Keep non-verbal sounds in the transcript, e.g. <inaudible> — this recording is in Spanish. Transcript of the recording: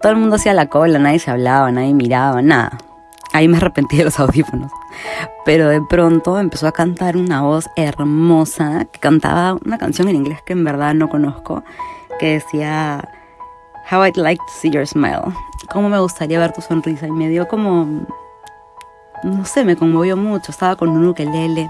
Todo el mundo hacía la cola, nadie se hablaba, nadie miraba, nada. Ahí me arrepentí de los <laughs> audífonos. Pero de pronto empezó a cantar una voz hermosa que cantaba una canción en inglés que en verdad no conozco, que decía How I'd like to see your smile. Cómo me gustaría ver tu sonrisa y me dio como no sé, me conmovió mucho. Estaba con un ukelele